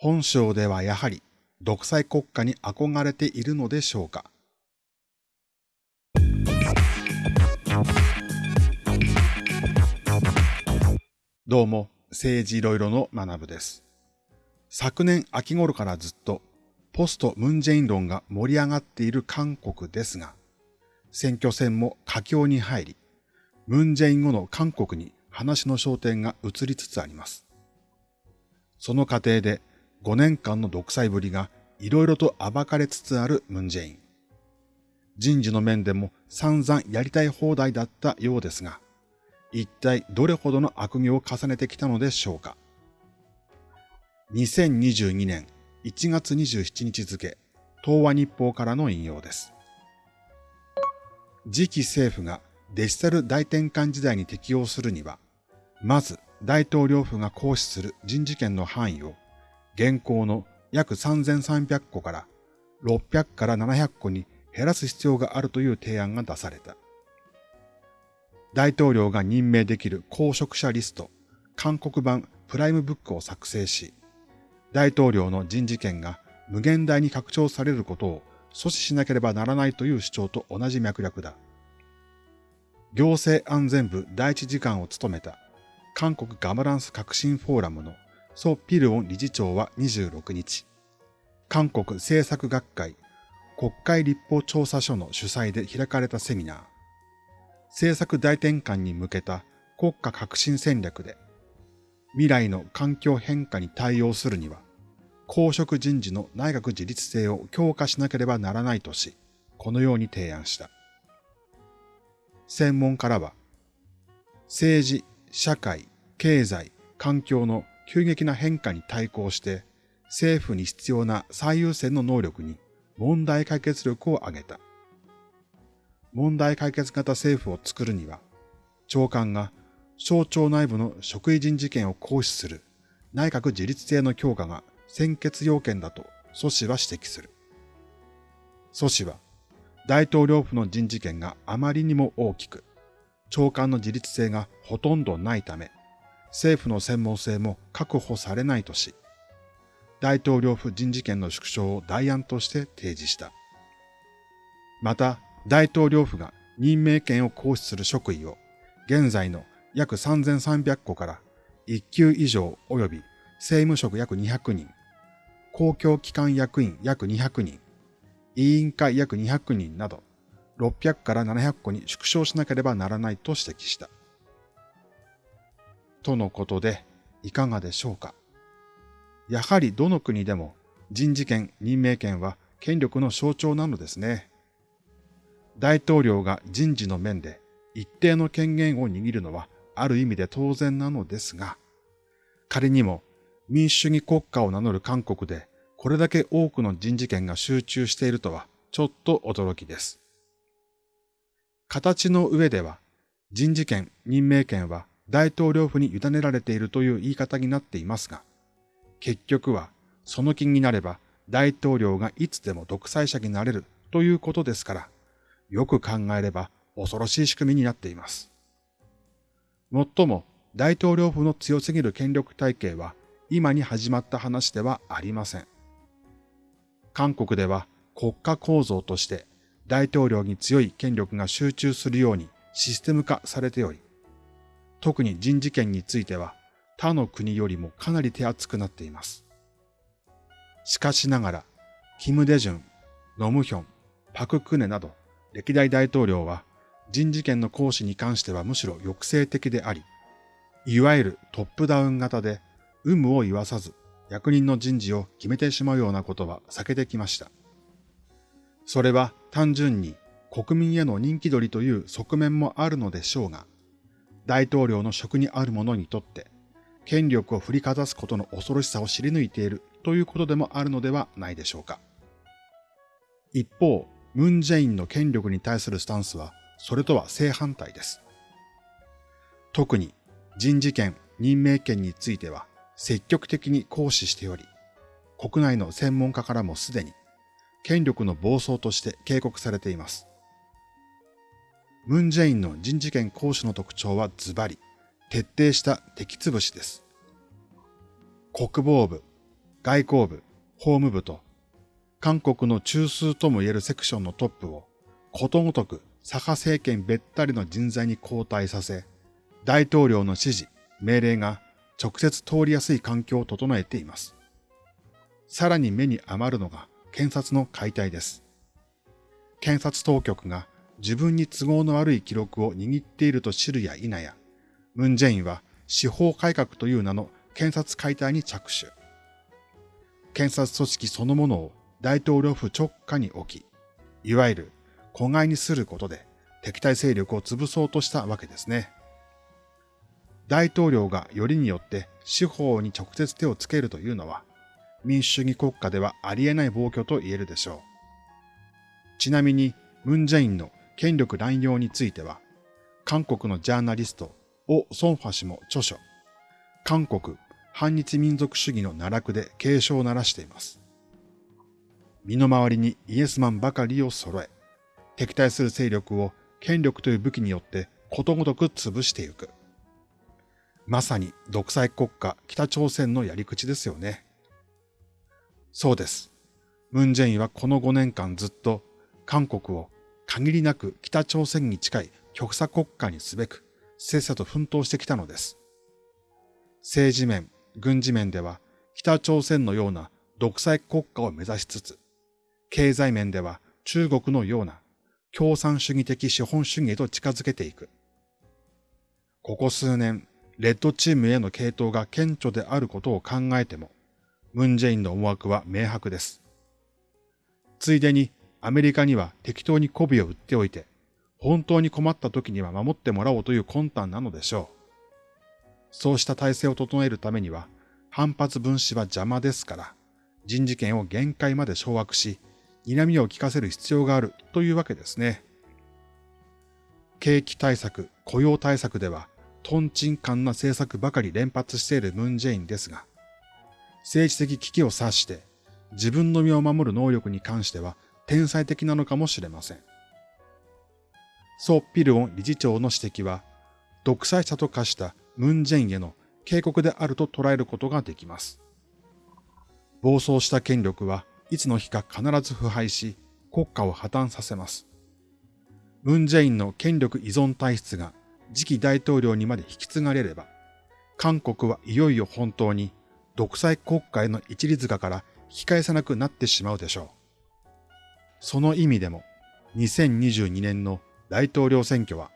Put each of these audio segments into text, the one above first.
本省ではやはり独裁国家に憧れているのでしょうかどうも、政治いろいろの学部です。昨年秋頃からずっとポストムンジェイン論が盛り上がっている韓国ですが、選挙戦も佳境に入り、ムンジェイン後の韓国に話の焦点が移りつつあります。その過程で5年間の独裁ぶりがいろいろと暴かれつつあるムンジェイン。人事の面でも散々やりたい放題だったようですが、一体どれほどの悪行を重ねてきたのでしょうか。2022年1月27日付、東和日報からの引用です。次期政府がデジタル大転換時代に適用するには、まず大統領府が行使する人事権の範囲を現行の約3300個から600から700個に減らす必要があるという提案が出された。大統領が任命できる公職者リスト、韓国版プライムブックを作成し、大統領の人事権が無限大に拡張されることを阻止しなければならないという主張と同じ脈略だ。行政安全部第一次官を務めた韓国ガバランス革新フォーラムのソ・ピルオン理事長は26日、韓国政策学会国会立法調査所の主催で開かれたセミナー、政策大転換に向けた国家革新戦略で、未来の環境変化に対応するには、公職人事の内閣自立性を強化しなければならないとし、このように提案した。専門家らは、政治、社会、経済、環境の急激な変化に対抗して、政府に必要な最優先の能力に問題解決力を上げた。問題解決型政府を作るには、長官が省庁内部の職位人事権を行使する内閣自立性の強化が先決要件だと蘇氏は指摘する。蘇氏は、大統領府の人事権があまりにも大きく、長官の自立性がほとんどないため、政府の専門性も確保されないとし、大統領府人事権の縮小を代案として提示した。また、大統領府が任命権を行使する職位を、現在の約3300個から1級以上及び政務職約200人、公共機関役員約200人、委員会約200人など、600から700個に縮小しなければならないと指摘した。とのことで、いかがでしょうか？やはりどの国でも人事権、任命権は権力の象徴なのですね。大統領が人事の面で一定の権限を握るのはある意味で当然なのですが、仮にも民主主義国家を名乗る韓国でこれだけ多くの人事権が集中しているとはちょっと驚きです。形の上では人事権、任命権は大統領府に委ねられているという言い方になっていますが、結局はその気になれば大統領がいつでも独裁者になれるということですから、よく考えれば恐ろしい仕組みになっています。もっとも大統領府の強すぎる権力体系は今に始まった話ではありません。韓国では国家構造として大統領に強い権力が集中するようにシステム化されており、特に人事権については他の国よりもかなり手厚くなっています。しかしながら、キム・デジュン、ノムヒョン、パク・クネなど歴代大統領は人事権の行使に関してはむしろ抑制的であり、いわゆるトップダウン型で有無を言わさず役人の人事を決めてしまうようなことは避けてきました。それは単純に国民への人気取りという側面もあるのでしょうが、大統領の職にある者にとって、権力を振りかざすことの恐ろしさを知り抜いているということでもあるのではないでしょうか。一方、ムン・ジェインの権力に対するスタンスは、それとは正反対です。特に人事権、任命権については積極的に行使しており、国内の専門家からもすでに権力の暴走として警告されています。ムン・ジェインの人事権行使の特徴はズバリ、徹底した敵潰しです。国防部、外交部、法務部と、韓国の中枢とも言えるセクションのトップを、ことごとく左派政権べったりの人材に交代させ、大統領の指示、命令が直接通りやすい環境を整えています。さらに目に余るのが検察の解体です。検察当局が自分に都合の悪い記録を握っていると知るや否や、ムンジェインは司法改革という名の検察解体に着手。検察組織そのものを大統領府直下に置き、いわゆる子飼いにすることで敵対勢力を潰そうとしたわけですね。大統領がよりによって司法に直接手をつけるというのは、民主主義国家ではありえない暴挙と言えるでしょう。ちなみに、ムン・ジェインの権力乱用については、韓国のジャーナリスト、オ・ソンファ氏も著書、韓国反日民族主義の奈落で警鐘を鳴らしています。身の回りにイエスマンばかりを揃え、敵対する勢力を権力という武器によってことごとく潰していく。まさに独裁国家北朝鮮のやり口ですよね。そうです。ムン・ジェインはこの5年間ずっと韓国を限りなく北朝鮮に近い極左国家にすべく、せっさと奮闘してきたのです。政治面、軍事面では北朝鮮のような独裁国家を目指しつつ、経済面では中国のような共産主義的資本主義へと近づけていく。ここ数年、レッドチームへの系統が顕著であることを考えても、ムン・ジェインの思惑は明白です。ついでにアメリカには適当に媚びを売っておいて、本当に困った時には守ってもらおうという魂胆なのでしょう。そうした体制を整えるためには、反発分子は邪魔ですから、人事権を限界まで掌握し、睨みを利かせる必要があるというわけですね。景気対策、雇用対策では、トンチンカンな政策ばかり連発しているムン・ジェインですが、政治的危機を察して自分の身を守る能力に関しては天才的なのかもしれません。ソ・ピルオン理事長の指摘は、独裁者と化したムン・ジェインへの警告であると捉えることができます。暴走した権力はいつの日か必ず腐敗し、国家を破綻させます。ムン・ジェインの権力依存体質が次期大統領にまで引き継がれれば、韓国はいよいよ本当に独裁国家への一律化から引き返さなくなってしまうでしょう。その意味でも、2022年の大統領選挙は、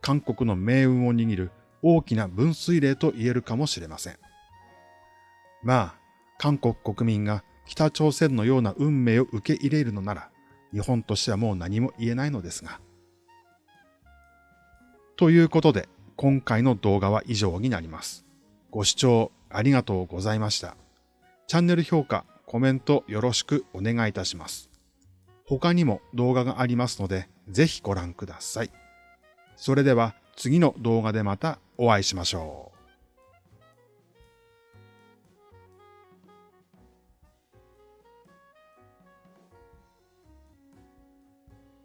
韓国の命運を握る大きな分水嶺と言えるかもしれません。まあ、韓国国民が北朝鮮のような運命を受け入れるのなら、日本としてはもう何も言えないのですが。ということで、今回の動画は以上になります。ご視聴ありがとうございました。チャンネル評価、コメントよろしくお願いいたします。他にも動画がありますので、ぜひご覧ください。それでは次の動画でまたお会いしましょう。